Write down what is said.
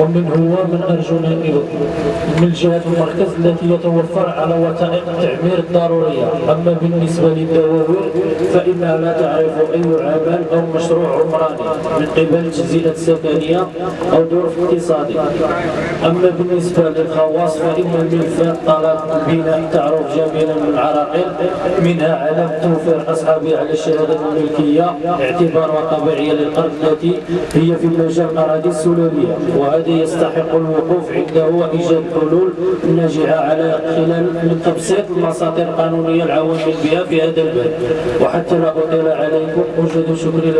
ومن هو من أرجو نائبه من جهة المركز التي يتوفر على وثائق التعمير الضرورية. أما بالنسبة للدواوين فإنها لا تعرف أي عمل أو مشروع عمراني من قبل تجزئة سكنية أو ظروف اقتصادية أما بالنسبة للخواص فإن الملفات طلب البناء تعرف جميعا من العراقيل منها علم توفير أصحابها على الشهادة الملكية اعتبارها طبيعية للأرض التي هي في مجال الأراضي السلالية وهذا يستحق الوقوف عنده وإيجاد حلول ناجعة على خلال تبسيط المساطر القانونية العوامل بها في هذا الباب وحتى لا أطيل عليكم أوجد شكري